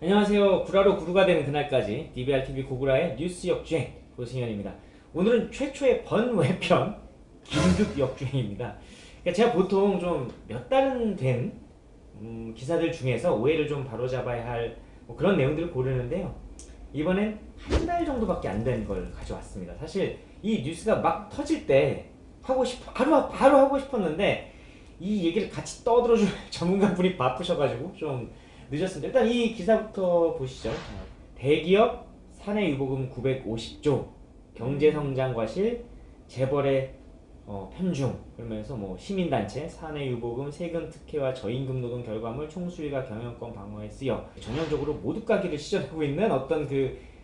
안녕하세요. 구라로 구루가 되는 그날까지 DBRTV 고구라의 뉴스 역주행 고승현입니다. 오늘은 최초의 번외편 긴급 역주행입니다. 그러니까 제가 보통 좀 몇 달은 된 음, 기사들 중에서 오해를 좀 바로잡아야 할 뭐 그런 내용들을 고르는데요. 이번엔 한 달 정도밖에 안 된 걸 가져왔습니다. 사실 이 뉴스가 막 터질 때 하고 싶 바로 바로 하고 싶었는데 이 얘기를 같이 떠들어줄 전문가분이 바쁘셔가지고 좀 늦었습니다. 일단 이 기사부터 보시죠. 대기업 사내 유보금 950조 경제성장 과실 재벌의 어, 편중 그러면서 뭐 시민단체 사내 유보금 세금 특혜와 저임금 노동 결과물 총수일과 경영권 방어에 쓰여 전형적으로 모두 가기를 시전하고 있는 어떤 그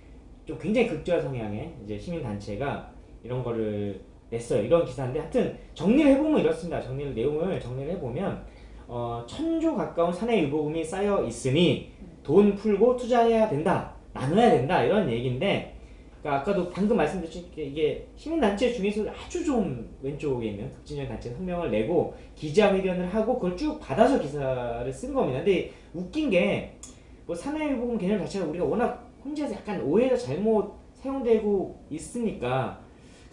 좀 굉장히 극좌 성향의 이제 시민단체가 이런 거를 냈어요. 이런 기사인데 하여튼 정리를 해보면 이렇습니다. 정리를 내용을 정리를 해보면 어, 천조 가까운 사내 유보금이 쌓여 있으니 돈 풀고 투자해야 된다. 나눠야 된다. 이런 얘기인데 그러니까 아까도 방금 말씀드렸듯이 이게 시민단체 중에서 아주 좀 왼쪽에 있는 극진적 단체 성명을 내고 기자회견을 하고 그걸 쭉 받아서 기사를 쓴 겁니다. 근데 웃긴 게 뭐 사내유보금 개념 자체가 우리가 워낙 혼자서 약간 오해가 잘못 사용되고 있으니까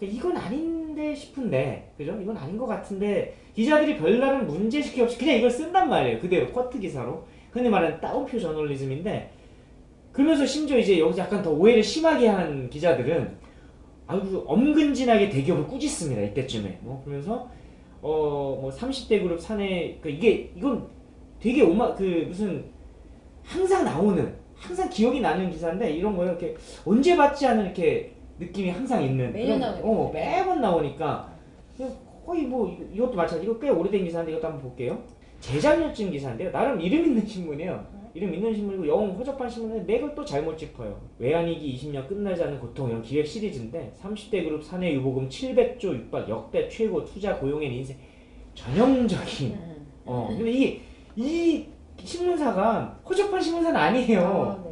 이건 아닌데 싶은데 그죠? 이건 아닌 것 같은데 기자들이 별다른 문제시키 없이 그냥 이걸 쓴단 말이에요. 그대로 커트 기사로. 흔히 말하는 따옴표 저널리즘인데 그러면서 심지어 이제 여기서 약간 더 오해를 심하게 한 기자들은 아주 엄근진하게 대기업을 꾸짖습니다 이때쯤에. 뭐 그러면서 어 뭐 30대 그룹 사내 그 이게 이건 되게 오마 그 무슨 항상 나오는 항상 기억이 나는 기사인데 이런 거요. 이렇게 언제 받지 않은 이렇게 느낌이 항상 있는 매년 나오니까. 어, 매번 나오니까 거의 뭐 이것도 마찬가지. 이거 꽤 오래된 기사인데 이것도 한번 볼게요. 재작년쯤 기사인데요. 나름 이름 있는 신문이에요. 이름 있는 신문이고 영 허접한 신문인데 맥을 또 잘못 짚어요. 외환위기 20년 끝나지 않는 고통 이런 기획 시리즈인데 30대 그룹 사내 유보금 700조 육박 역대 최고 투자 고용의 인생. 전형적인. 음. 어 근데 이, 이 신문사가 허접한 신문사는 아니에요. 아.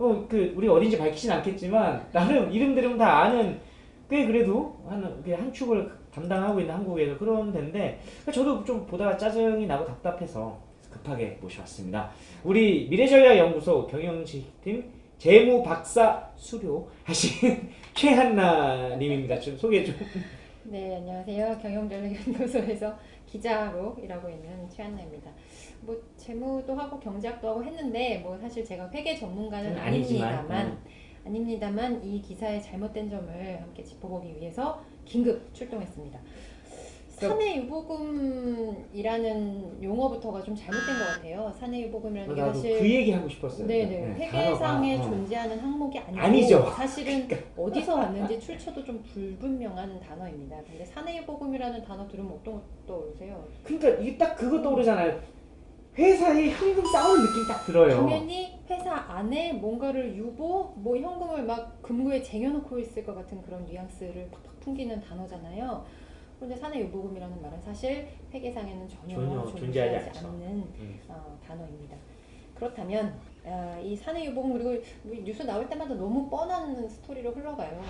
어, 그, 우리 어딘지 밝히진 않겠지만, 나름 이름 들으면 다 아는, 꽤 그래도 한, 그한 축을 담당하고 있는 한국에서 그런 데인데, 그러니까 저도 좀 보다가 짜증이 나고 답답해서 급하게 모셔왔습니다. 우리 미래전략연구소 경영지팀 재무 박사 수료하신 최한나 님입니다. 좀 소개 좀. 네, 안녕하세요. 경영전략연구소에서 기자로 일하고 있는 최한나입니다. 뭐 재무도 하고 경제학도 하고 했는데 뭐 사실 제가 회계 전문가는 아니지만, 아닙니다만 음. 아닙니다만 이 기사의 잘못된 점을 함께 짚어보기 위해서 긴급 출동했습니다. 사내 유보금이라는 용어부터가 좀 잘못된 것 같아요. 사내 유보금이라는 게 나도 사실 그 얘기 하고 싶었어요. 네네 네, 회계상에 단어가, 어. 존재하는 항목이 아니고 아니죠. 사실은 어디서 왔는지 출처도 좀 불분명한 단어입니다. 근데 사내 유보금이라는 단어 들으면 어떤 거 떠오르세요? 그러니까 이게 딱 그거 떠오르잖아요. 회사에 현금 쌓아온 느낌이 딱 들어요. 당연히 회사 안에 뭔가를 유보, 뭐 현금을 막 금고에 쟁여놓고 있을 것 같은 그런 뉘앙스를 팍팍 풍기는 단어잖아요. 그런데 사내유보금이라는 말은 사실 회계상에는 전혀, 전혀 존재하지, 않죠. 않는 음. 어, 단어입니다. 그렇다면 아, 이 사내유보금 그리고 우리 뉴스 나올 때마다 너무 뻔한 스토리로 흘러가요.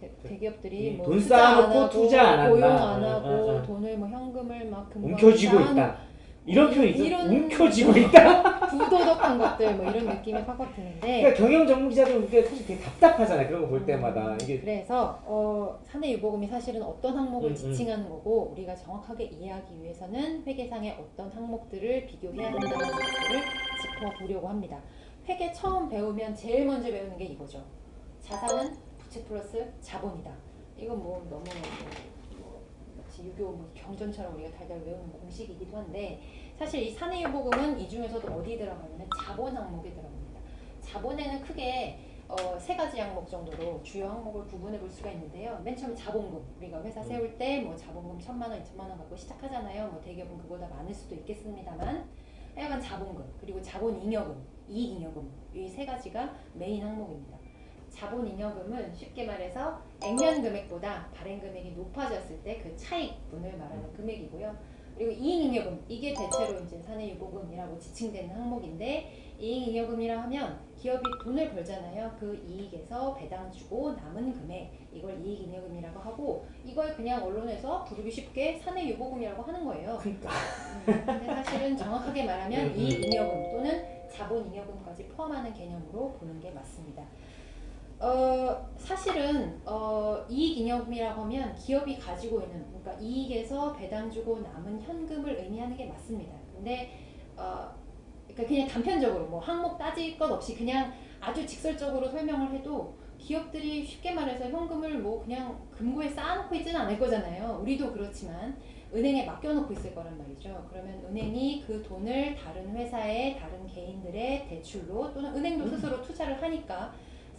대- 대기업들이 음, 뭐돈 투자 쌓아놓고 안 하고 투자 안 한다. 고용 안 어, 하고 어, 어. 돈을 뭐 현금을 막 금고에 움켜쥐고 있다. 이런 표현이 있어. 이런- 움켜쥐고 있다. 부도덕한 것들 뭐 이런 느낌이 확확 드는데 그러니까 경영 전문 기자들 그게 사실 되게 답답하잖아요. 그런 거 볼 때마다 이게 그래서 어, 사내 유보금이 사실은 어떤 항목을 음, 음. 지칭하는 거고 우리가 정확하게 이해하기 위해서는 회계상의 어떤 항목들을 비교해야 된다는 것들을 짚어보려고 합니다. 회계 처음 배우면 제일 먼저 배우는 게 이거죠. 자산은 부채 플러스 자본이다. 이건 뭐 너무 마치 유교 뭐 경전처럼 우리가 달달 외우는 공식이기도 한데 사실 이 사내 유보금은 이 중에서도 어디 들어가냐면 자본 항목에 들어갑니다. 자본에는 크게 어, 세 가지 항목 정도로 주요 항목을 구분해 볼 수가 있는데요. 맨 처음 자본금. 우리가 회사 세울 때 뭐 자본금 천만 원, 이천만 원 갖고 시작하잖아요. 뭐 대기업은 그보다 많을 수도 있겠습니다만 하여간 자본금, 그리고 자본잉여금, 이익잉여금 이 세 가지가 메인 항목입니다. 자본잉여금은 쉽게 말해서 액면 금액보다 발행 금액이 높아졌을 때 그 차익분을 말하는 금액이고요. 그리고 이익잉여금 이게 대체로 이제 사내유보금이라고 지칭되는 항목인데 이익잉여금이라 하면 기업이 돈을 벌잖아요. 그 이익에서 배당 주고 남은 금액 이걸 이익잉여금이라고 하고 이걸 그냥 언론에서 부르기 쉽게 사내유보금이라고 하는 거예요. 그러니까 음, 근데 사실은 정확하게 말하면 음, 음. 이익잉여금 또는 자본잉여금까지 포함하는 개념으로 보는 게 맞습니다. 어, 사실은 어, 이익잉여금이라고 하면 기업이 가지고 있는 그러니까 이익에서 배당 주고 남은 현금을 의미하는 게 맞습니다. 근데 어, 그러니까 그냥 단편적으로 뭐 항목 따질 것 없이 그냥 아주 직설적으로 설명을 해도 기업들이 쉽게 말해서 현금을 뭐 그냥 금고에 쌓아놓고 있지는 않을 거잖아요. 우리도 그렇지만 은행에 맡겨놓고 있을 거란 말이죠. 그러면 은행이 그 돈을 다른 회사에 다른 개인들의 대출로 또는 은행도 스스로 투자를 하니까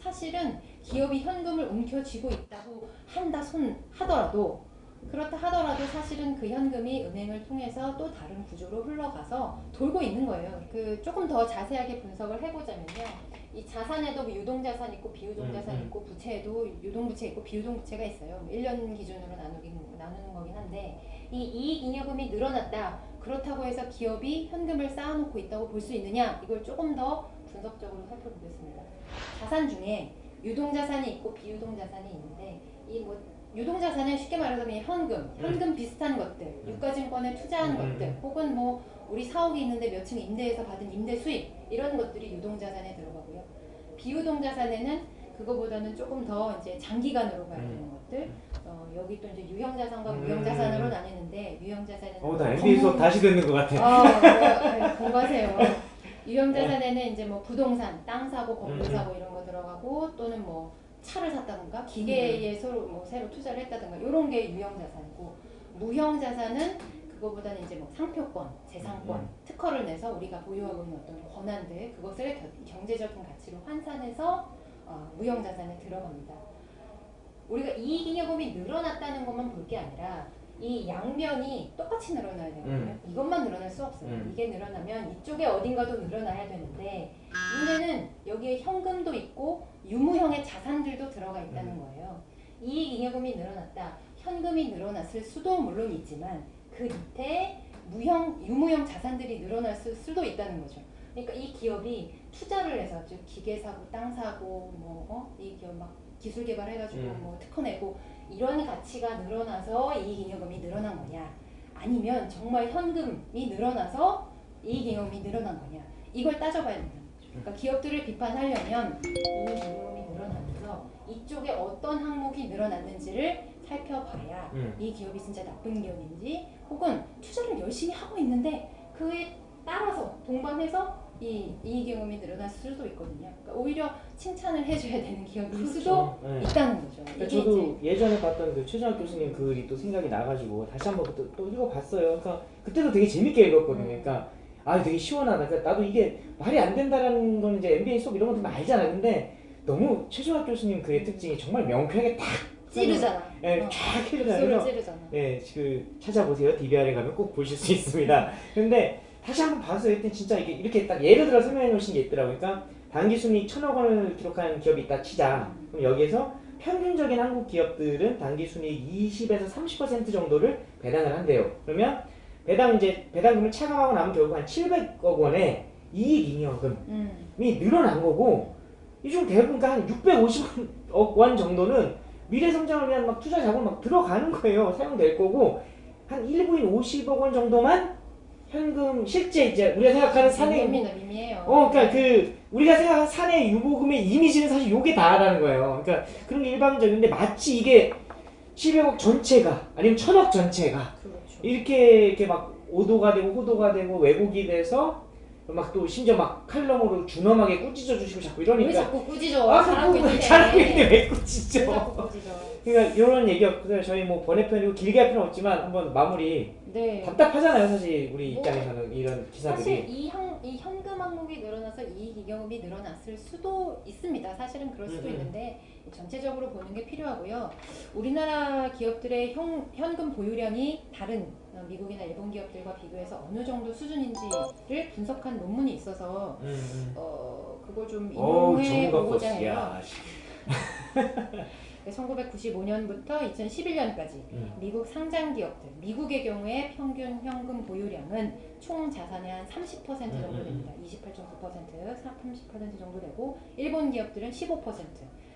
사실은 기업이 현금을 움켜쥐고 있다고 한다 손 하더라도 그렇다 하더라도 사실은 그 현금이 은행을 통해서 또 다른 구조로 흘러가서 돌고 있는 거예요. 그 조금 더 자세하게 분석을 해보자면요. 이 자산에도 뭐 유동자산 있고 비유동자산 음, 음. 있고 부채에도 유동부채 있고 비유동부채가 있어요. 뭐 1년 기준으로 나누긴, 나누는 거긴 한데 이 이익잉여금이 늘어났다. 그렇다고 해서 기업이 현금을 쌓아놓고 있다고 볼 수 있느냐? 이걸 조금 더 분석적으로 살펴보겠습니다. 자산 중에 유동자산이 있고 비유동자산이 있는데 이 뭐 유동자산은 쉽게 말해서 그냥 현금, 현금 비슷한 것들, 유가증권에 투자한 음, 음, 것들, 혹은 뭐 우리 사옥이 있는데 몇 층 임대해서 받은 임대 수익 이런 것들이 유동자산에 들어가고요. 비유동자산에는 그거보다는 조금 더 이제 장기간으로 봐야 되는 것들. 어, 여기 또 이제 유형자산과 음. 무형자산으로 나뉘는데 유형자산에는 어, 나 MBA 수업 다시 듣는 것 같아. 아, 네, 네, 공부하세요. 유형자산에는 이제 뭐 부동산, 땅 사고, 건물 음. 사고 이런 거 들어가고 또는 뭐 차를 샀다든가 기계에 서로 뭐 새로 투자를 했다든가 이런 게 유형자산이고 무형자산은 그거보다는 이제 뭐 상표권, 재산권, 음. 특허를 내서 우리가 보유하고 있는 어떤 권한들 그것을 겨- 경제적인 가치로 환산해서 어, 무형자산에 들어갑니다. 우리가 이익잉여금이 늘어났다는 것만 볼 게 아니라 이 양면이 똑같이 늘어나야 되거든요. 음. 이것만 늘어날 수 없어요. 음. 이게 늘어나면 이쪽에 어딘가도 늘어나야 되는데 문제는 여기에 현금도 있고 유무형의 자산들도 들어가 있다는 음. 거예요. 이익잉여금이 늘어났다. 현금이 늘어났을 수도 물론 있지만 그 밑에 무형, 유무형 자산들이 늘어날 수- 수도 있다는 거죠. 그러니까 이 기업이 투자를 해서 즉 기계 사고, 땅 사고, 뭐 어? 이 기업 막 기술 개발해가지고 음. 뭐 특허 내고 이런 가치가 늘어나서 이익잉여금이 늘어난 거냐? 아니면 정말 현금이 늘어나서 이익잉여금이 늘어난 거냐? 이걸 따져봐야 거죠. 그러니까 기업들을 비판하려면 이익잉여금이 늘어나면서 이쪽에 어떤 항목이 늘어났는지를 살펴봐야 음. 이 기업이 진짜 나쁜 기업인지 혹은 투자를 열심히 하고 있는데 그에 따라서 동반해서 이 이익잉여금이 늘어날 수도 있거든요. 그러니까 오히려 칭찬을 해줘야 되는 기업일 수도 네. 있다는 거죠. 그러니까 저도 예전에 봤던 그 최정학 교수님 글이 또 생각이 나가지고 다시 한번 또, 또 읽어봤어요. 그러니까 그때도 되게 재밌게 읽었거든요. 음. 그러니까 아 되게 시원하다. 그러니까 나도 이게 말이 안 된다라는 건 이제 MBA 수업 이런 것도 알잖아. 근데 너무 최정학 교수님 글의 특징이 정말 명쾌하게 딱 찌르잖아. 예, 어. 쫙 그래서 찌르잖아. 예, 그 찾아보세요. DBR에 가면 꼭 보실 수 있습니다. 근데 다시 한번 봐서 일단 진짜 이게 이렇게 딱 예를 들어 설명해 놓으신 게 있더라고요. 그러니까 단기 순이익 천억 원을 기록한 기업이 있다 치자. 그럼 여기에서 평균적인 한국 기업들은 단기 순이익 20에서 30% 정도를 배당을 한대요. 그러면 배당 이제 배당금을 차감하고 나면 결국 한 700억 원의 이익 잉여금이 음. 늘어난 거고 이 중 대부분 그러니까 한 650억 원 정도는 미래 성장을 위한 막 투자 자금 막 들어가는 거예요. 사용될 거고 한 일부인 50억 원 정도만 현금 실제 이제 우리가 생각하는 사내 미미나 미미해요. 어 그러니까 그 우리가 생각하는 사내 유보금의 이미지는 사실 요게 다라는 거예요. 그러니까 그런 게 일반적인데 마치 이게 700억 전체가 아니면 1000억 전체가 그렇죠. 이렇게 이렇게 막 오도가 되고 호도가 되고 왜곡이 돼서 막 또 심지어 막 칼럼으로 준엄하게 꾸짖어 주시고 자꾸 왜 이러니까 자꾸 꾸짖어? 아. 잘하고 있는데 왜 왜? 자꾸 꾸짖어? 그러니까 이런 얘기였고요. 저희 뭐 번외편이고 길게 할 필요는 없지만 한번 마무리 네. 답답하잖아요, 사실 우리 뭐, 입장에서는 이런 사실 기사들이. 이, 현, 이 현금 항목이 늘어나서 이익 이익금이 늘어났을 수도 있습니다. 사실은 그럴 수도 음, 음. 있는데 전체적으로 보는 게 필요하고요. 우리나라 기업들의 현, 현금 보유량이 다른 어, 미국이나 일본 기업들과 비교해서 어느 정도 수준인지를 분석한 논문이 있어서 음, 음. 어, 그걸 좀 인용해 보고자. 해요. 야, 씨. 1995년부터 2011년까지 음. 미국 상장 기업들, 미국의 경우에 평균 현금 보유량은 총 자산의 한 30% 정도 음, 음, 됩니다. 28.9%, 30% 정도 되고 일본 기업들은 15%,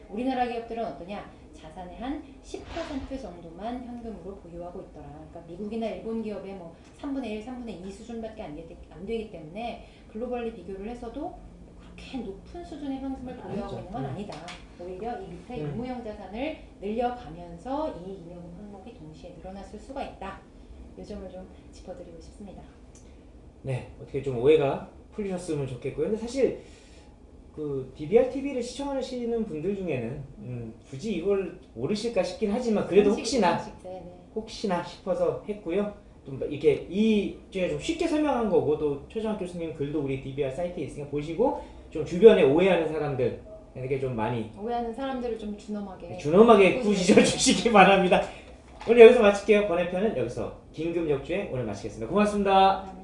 우리나라 기업들은 어떠냐? 자산의 한 10% 정도만 현금으로 보유하고 있더라. 그러니까 미국이나 일본 기업의 뭐 3분의 1, 3분의 2 수준밖에 안, 되기, 안 되기 때문에 글로벌리 비교를 해서도 그렇게 높은 수준의 현금을 보유하고. 있는 건 음. 아니다. 오히려 이 밑에 음. 유무형 자산을 늘려가면서 이 임용 항목이 동시에 늘어났을 수가 있다. 이 점을 좀 짚어드리고 싶습니다. 네, 어떻게 좀 오해가 풀리셨으면 좋겠고요. 근데 사실 그 DBR TV를 시청하시는 분들 중에는 음, 굳이 이걸 모르실까 싶긴 하지만 그래도 혹시나 네, 네. 혹시나 싶어서 했고요. 좀 이렇게 이 중에 좀 쉽게 설명한 거고 또 최정학 교수님 글도 우리 DBR 사이트에 있으니까 보시고 좀 주변에 오해하는 사람들 에게 좀 많이 오해하는 사람들을 좀 준엄하게 준엄하게 꾸짖어 주시기 바랍니다. 오늘 여기서 마칠게요. 번외편은 여기서 긴급 역주행 오늘 마치겠습니다. 고맙습니다.